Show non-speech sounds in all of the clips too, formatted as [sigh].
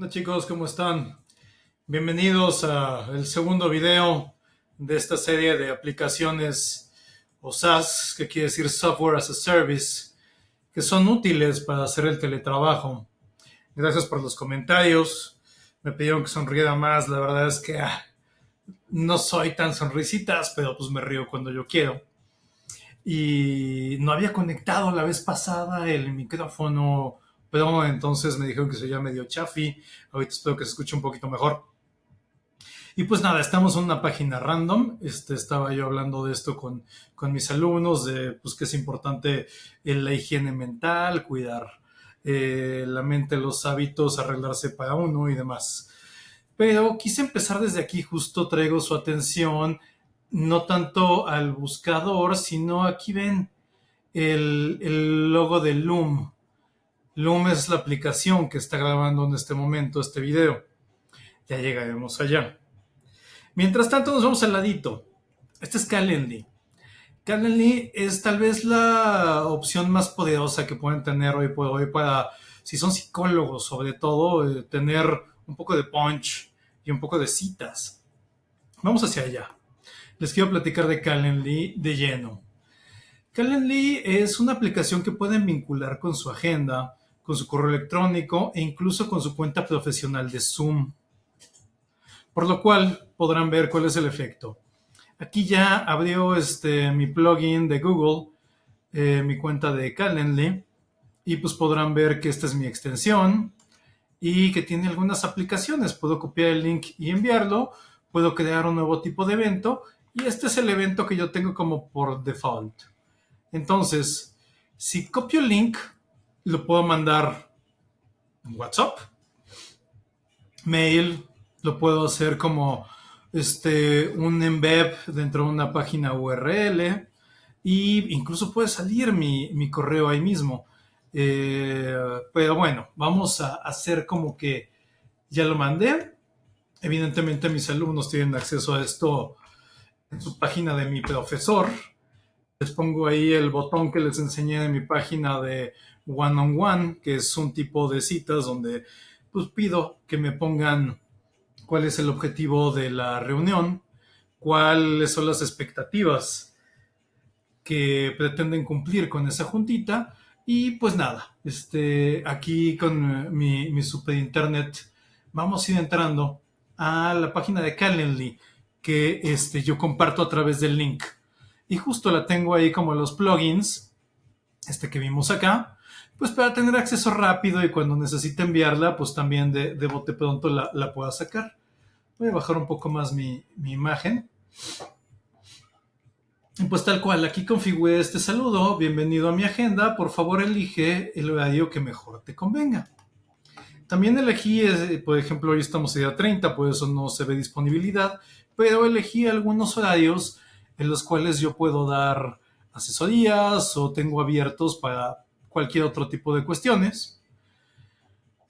¿Qué chicos? ¿Cómo están? Bienvenidos al segundo video de esta serie de aplicaciones o SaaS, que quiere decir Software as a Service, que son útiles para hacer el teletrabajo. Gracias por los comentarios. Me pidieron que sonriera más. La verdad es que ah, no soy tan sonrisitas, pero pues me río cuando yo quiero. Y no había conectado la vez pasada el micrófono pero entonces me dijeron que se llama medio chafi. Ahorita espero que se escuche un poquito mejor. Y pues nada, estamos en una página random. Este, estaba yo hablando de esto con, con mis alumnos, de pues que es importante la higiene mental, cuidar eh, la mente, los hábitos, arreglarse para uno y demás. Pero quise empezar desde aquí, justo traigo su atención, no tanto al buscador, sino aquí ven el, el logo de Loom. Loom es la aplicación que está grabando en este momento este video. Ya llegaremos allá. Mientras tanto, nos vamos al ladito. Este es Calendly. Calendly es tal vez la opción más poderosa que pueden tener hoy por hoy para, si son psicólogos sobre todo, eh, tener un poco de punch y un poco de citas. Vamos hacia allá. Les quiero platicar de Calendly de lleno. Calendly es una aplicación que pueden vincular con su agenda, con su correo electrónico e incluso con su cuenta profesional de Zoom. Por lo cual podrán ver cuál es el efecto. Aquí ya abrió este, mi plugin de Google, eh, mi cuenta de Calendly, y pues podrán ver que esta es mi extensión y que tiene algunas aplicaciones. Puedo copiar el link y enviarlo, puedo crear un nuevo tipo de evento y este es el evento que yo tengo como por default. Entonces, si copio el link, lo puedo mandar en WhatsApp, mail, lo puedo hacer como este, un embed dentro de una página URL y incluso puede salir mi, correo ahí mismo. Eh, pero bueno, vamos a hacer como que ya lo mandé. Evidentemente mis alumnos tienen acceso a esto en su página de mi profesor. Les pongo ahí el botón que les enseñé en mi página de one on one, que es un tipo de citas donde pues pido que me pongan cuál es el objetivo de la reunión, cuáles son las expectativas que pretenden cumplir con esa juntita y pues nada, este, aquí con mi, mi super internet vamos a ir entrando a la página de Calendly que este, yo comparto a través del link. Y justo la tengo ahí como los plugins, este que vimos acá pues para tener acceso rápido y cuando necesite enviarla, pues también de, bote pronto la, pueda sacar. Voy a bajar un poco más mi, imagen. Y pues tal cual, aquí configure este saludo, bienvenido a mi agenda, por favor elige el horario que mejor te convenga. También elegí, eh, por ejemplo, hoy estamos a día 30, por eso no se ve disponibilidad, pero elegí algunos horarios en los cuales yo puedo dar asesorías o tengo abiertos para, cualquier otro tipo de cuestiones.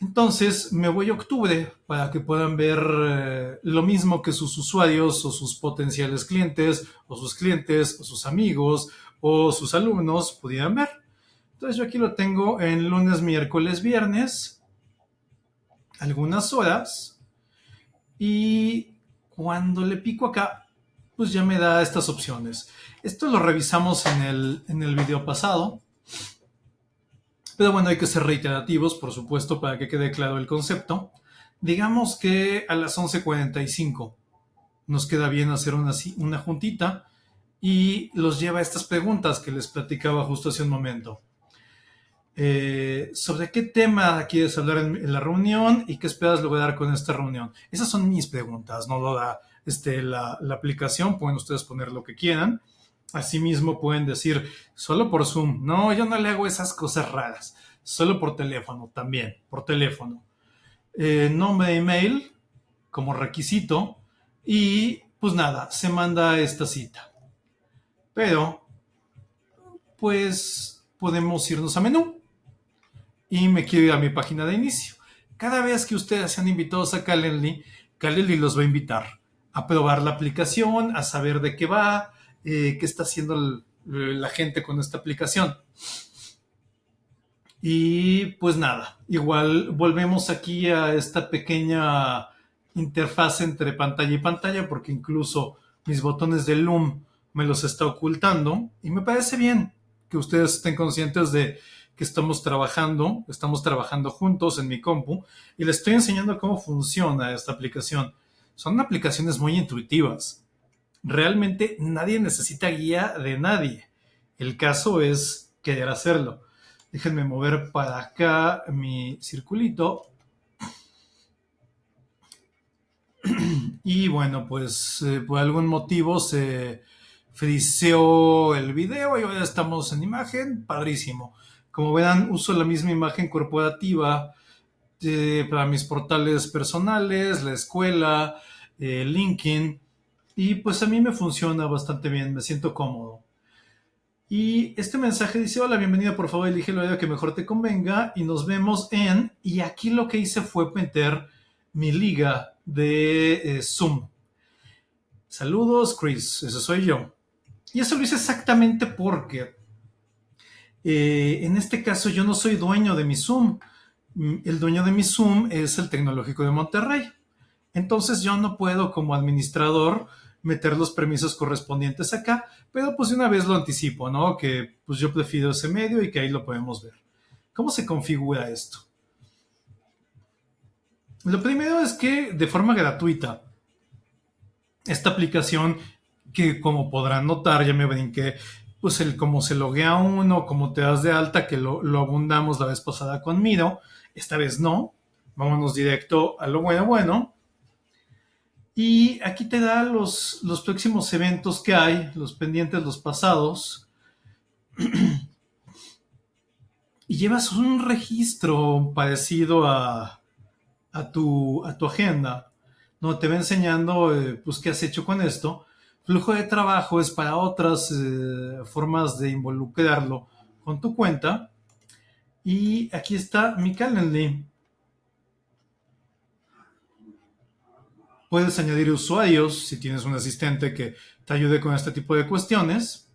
Entonces me voy a octubre para que puedan ver eh, lo mismo que sus usuarios o sus potenciales clientes o sus clientes o sus amigos o sus alumnos pudieran ver. Entonces yo aquí lo tengo en lunes, miércoles, viernes, algunas horas y cuando le pico acá, pues ya me da estas opciones. Esto lo revisamos en el, en el video pasado. Pero bueno, hay que ser reiterativos, por supuesto, para que quede claro el concepto. Digamos que a las 11.45 nos queda bien hacer una, una juntita y los lleva a estas preguntas que les platicaba justo hace un momento. Eh, ¿Sobre qué tema quieres hablar en, la reunión y qué esperas lograr con esta reunión? Esas son mis preguntas, no lo da este, la, aplicación, pueden ustedes poner lo que quieran. Asimismo pueden decir, solo por Zoom. No, yo no le hago esas cosas raras. Solo por teléfono también, por teléfono. Eh, nombre de email como requisito y pues nada, se manda esta cita. Pero, pues podemos irnos a menú y me quiero ir a mi página de inicio. Cada vez que ustedes sean invitados a Calendly, Calendly los va a invitar a probar la aplicación, a saber de qué va, eh, qué está haciendo la gente con esta aplicación. Y pues nada, igual volvemos aquí a esta pequeña interfaz entre pantalla y pantalla porque incluso mis botones de Loom me los está ocultando y me parece bien que ustedes estén conscientes de que estamos trabajando, estamos trabajando juntos en mi compu y les estoy enseñando cómo funciona esta aplicación. Son aplicaciones muy intuitivas. Realmente nadie necesita guía de nadie. El caso es querer hacerlo. Déjenme mover para acá mi circulito. Y bueno, pues eh, por algún motivo se friseó el video y ahora estamos en imagen. Padrísimo. Como verán, uso la misma imagen corporativa eh, para mis portales personales, la escuela, eh, LinkedIn. Y pues a mí me funciona bastante bien, me siento cómodo. Y este mensaje dice, hola, bienvenida, por favor, elige la idea que mejor te convenga y nos vemos en... Y aquí lo que hice fue meter mi liga de eh, Zoom. Saludos, Chris, ese soy yo. Y eso lo hice exactamente porque en este caso yo no soy dueño de mi Zoom. Mm, el dueño de mi Zoom es el Tecnológico de Monterrey. Entonces yo no puedo como administrador meter los permisos correspondientes acá, pero pues una vez lo anticipo, ¿no? Que pues yo prefiero ese medio y que ahí lo podemos ver. ¿Cómo se configura esto? Lo primero es que de forma gratuita, esta aplicación que como podrán notar, ya me brinqué, pues el cómo se loguea uno, cómo te das de alta, que lo, lo abundamos la vez pasada con Miro, esta vez no, vámonos directo a lo bueno bueno. Y aquí te da los, los próximos eventos que hay, los pendientes, los pasados. [clears throat] y llevas un registro parecido a, a, tu, a tu agenda, ¿no? Te va enseñando eh, pues, qué has hecho con esto. Flujo de trabajo es para otras eh, formas de involucrarlo con tu cuenta. Y aquí está mi Calendly. Puedes añadir usuarios si tienes un asistente que te ayude con este tipo de cuestiones.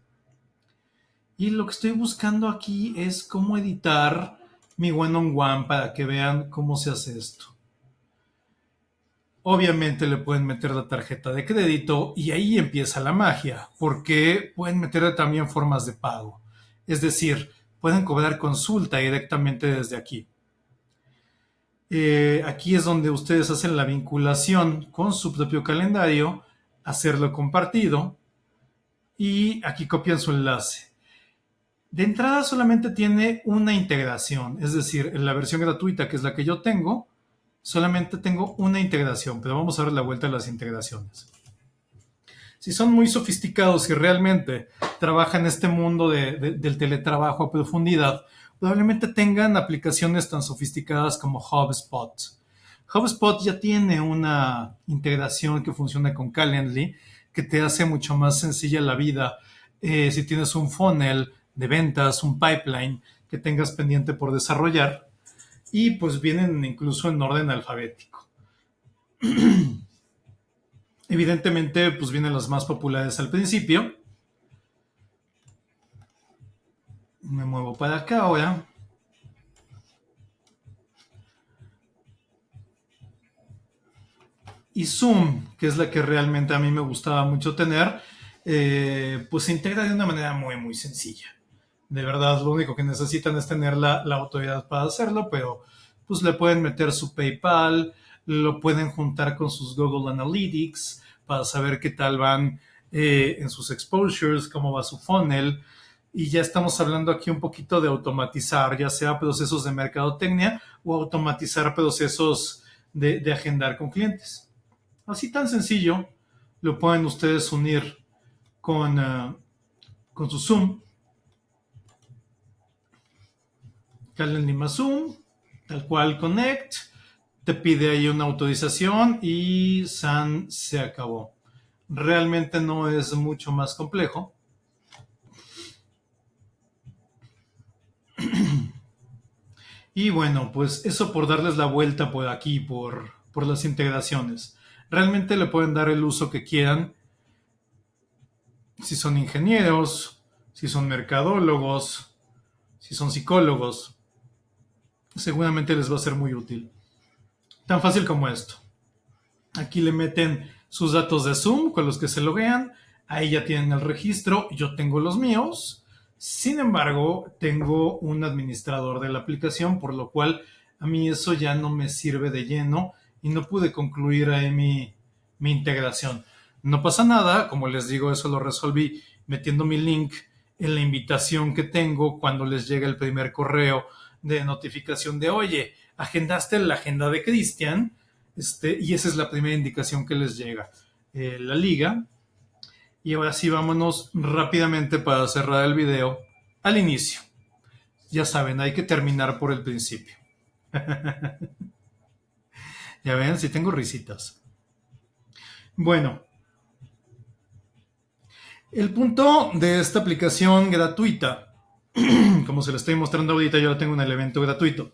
Y lo que estoy buscando aquí es cómo editar mi one-on-one para que vean cómo se hace esto. Obviamente le pueden meter la tarjeta de crédito y ahí empieza la magia, porque pueden meterle también formas de pago. Es decir, pueden cobrar consulta directamente desde aquí. Eh, aquí es donde ustedes hacen la vinculación con su propio calendario, hacerlo compartido y aquí copian su enlace. De entrada solamente tiene una integración, es decir, en la versión gratuita, que es la que yo tengo, solamente tengo una integración, pero vamos a ver la vuelta a las integraciones. Si son muy sofisticados y realmente trabajan en este mundo del teletrabajo a profundidad, probablemente tengan aplicaciones tan sofisticadas como HubSpot. HubSpot ya tiene una integración que funciona con Calendly que te hace mucho más sencilla la vida eh, si tienes un funnel de ventas, un pipeline que tengas pendiente por desarrollar y pues vienen incluso en orden alfabético. [clears throat] Evidentemente pues vienen las más populares al principio Me muevo para acá ahora. Y Zoom, que es la que realmente a mí me gustaba mucho tener, eh, pues se integra de una manera muy, muy sencilla. De verdad, lo único que necesitan es tener la, autoridad para hacerlo, pero pues le pueden meter su PayPal, lo pueden juntar con sus Google Analytics para saber qué tal van eh, en sus exposures, cómo va su funnel y ya estamos hablando aquí un poquito de automatizar, ya sea procesos de mercadotecnia o automatizar procesos de, agendar con clientes. Así tan sencillo, lo pueden ustedes unir con, eh, con su Zoom. Calendly más Zoom, tal cual Connect, te pide ahí una autorización y SAN se acabó. Realmente no es mucho más complejo. Y bueno, pues eso por darles la vuelta por aquí, por, por las integraciones. Realmente le pueden dar el uso que quieran. Si son ingenieros, si son mercadólogos, si son psicólogos. seguramente les va a ser muy útil. Tan fácil como esto. Aquí le meten sus datos de Zoom con los que se loguean. Ahí ya tienen el registro. Yo tengo los míos. Sin embargo, tengo un administrador de la aplicación, por lo cual a mí eso ya no me sirve de lleno y no pude concluir ahí mi, mi integración. No pasa nada, como les digo, eso lo resolví metiendo mi link en la invitación que tengo cuando les llega el primer correo de notificación de, oye, agendaste la agenda de Cristian, este, y esa es la primera indicación que les llega. Eh, la liga. Y ahora sí, vámonos rápidamente para cerrar el video al inicio. Ya saben, hay que terminar por el principio. [laughs] ya ven, si tengo risitas. Bueno, el punto de esta aplicación gratuita, [clears throat] como se lo estoy mostrando ahorita, yo la tengo en el evento gratuito,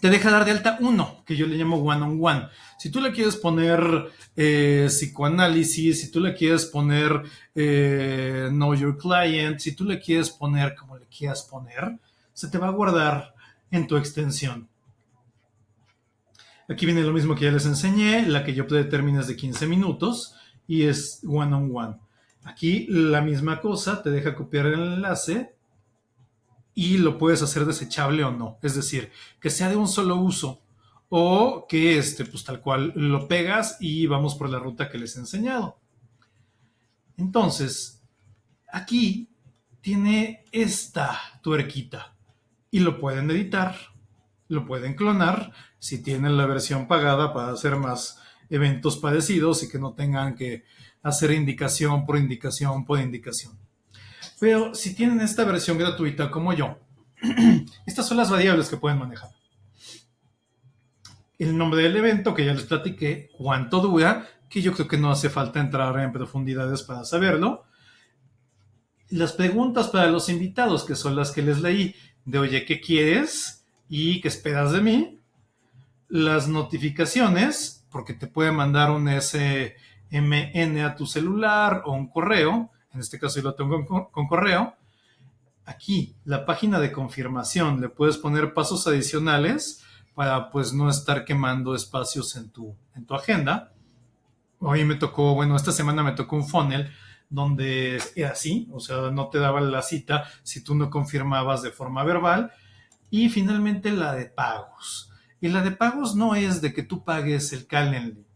te deja dar de alta uno, que yo le llamo one on one. Si tú le quieres poner eh, psicoanálisis, si tú le quieres poner eh, know your client, si tú le quieres poner como le quieras poner, se te va a guardar en tu extensión. Aquí viene lo mismo que ya les enseñé, la que yo predetermino es de 15 minutos y es one on one. Aquí la misma cosa, te deja copiar el enlace y lo puedes hacer desechable o no. Es decir, que sea de un solo uso o que este, pues tal cual lo pegas y vamos por la ruta que les he enseñado. Entonces, aquí tiene esta tuerquita y lo pueden editar, lo pueden clonar si tienen la versión pagada para hacer más eventos parecidos y que no tengan que hacer indicación por indicación por indicación. Pero si tienen esta versión gratuita como yo, [clears throat] estas son las variables que pueden manejar. El nombre del evento, que ya les platiqué, cuánto dura, que yo creo que no hace falta entrar en profundidades para saberlo. Las preguntas para los invitados, que son las que les leí, de oye, ¿qué quieres? ¿Y qué esperas de mí? Las notificaciones, porque te puede mandar un S MN a tu celular o un correo, en este caso yo lo tengo con, correo. Aquí, la página de confirmación, le puedes poner pasos adicionales para pues no estar quemando espacios en tu, en tu agenda. Hoy me tocó, bueno, esta semana me tocó un funnel donde era así, o sea, no te daba la cita si tú no confirmabas de forma verbal. Y finalmente la de pagos. Y la de pagos no es de que tú pagues el Calendly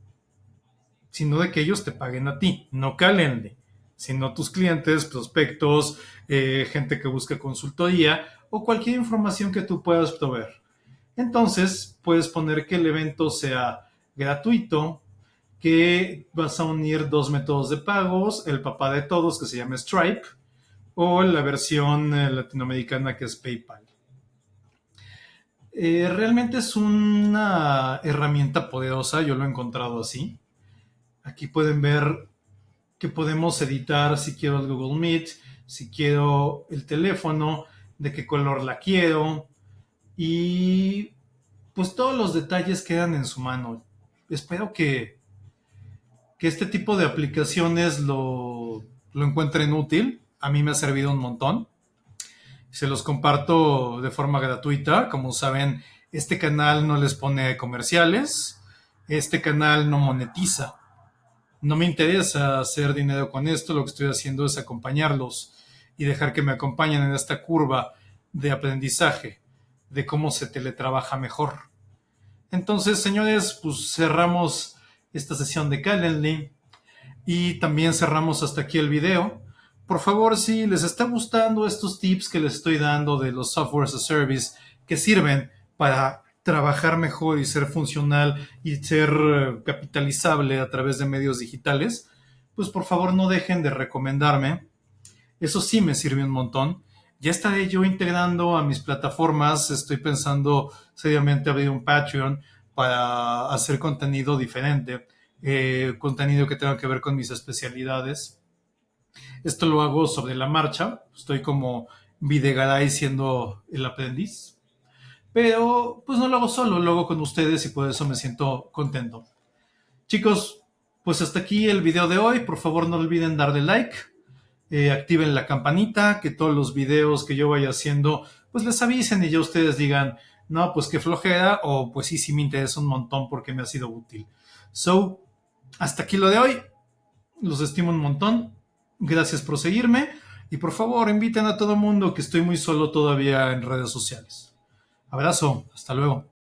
sino de que ellos te paguen a ti, no Calendly, sino tus clientes, prospectos, eh, gente que busca consultoría o cualquier información que tú puedas proveer. Entonces, puedes poner que el evento sea gratuito, que vas a unir dos métodos de pagos, el papá de todos que se llama Stripe o la versión eh, latinoamericana que es PayPal. Eh, realmente es una herramienta poderosa, yo lo he encontrado así. Aquí pueden ver que podemos editar si quiero el Google Meet, si quiero el teléfono, de qué color la quiero y pues todos los detalles quedan en su mano. Espero que, que este tipo de aplicaciones lo, lo encuentren útil. A mí me ha servido un montón. Se los comparto de forma gratuita. Como saben, este canal no les pone comerciales. Este canal no monetiza no me interesa hacer dinero con esto, lo que estoy haciendo es acompañarlos y dejar que me acompañen en esta curva de aprendizaje, de cómo se teletrabaja mejor. Entonces, señores, pues cerramos esta sesión de Calendly y también cerramos hasta aquí el video. Por favor, si les está gustando estos tips que les estoy dando de los software as a service que sirven para trabajar mejor y ser funcional y ser eh, capitalizable a través de medios digitales, pues por favor no dejen de recomendarme. Eso sí me sirve un montón. Ya estaré yo integrando a mis plataformas. Estoy pensando seriamente abrir un Patreon para hacer contenido diferente, eh, contenido que tenga que ver con mis especialidades. Esto lo hago sobre la marcha. Estoy como Videgaray siendo el aprendiz. Pero pues no lo hago solo, lo hago con ustedes y por eso me siento contento. Chicos, pues hasta aquí el video de hoy. Por favor no olviden darle like, eh, activen la campanita, que todos los videos que yo vaya haciendo pues les avisen y ya ustedes digan, no, pues qué flojera, o pues sí, sí me interesa un montón porque me ha sido útil. So, hasta aquí lo de hoy. Los estimo un montón. Gracias por seguirme. Y por favor, inviten a todo mundo que estoy muy solo todavía en redes sociales. Abrazo. Hasta luego.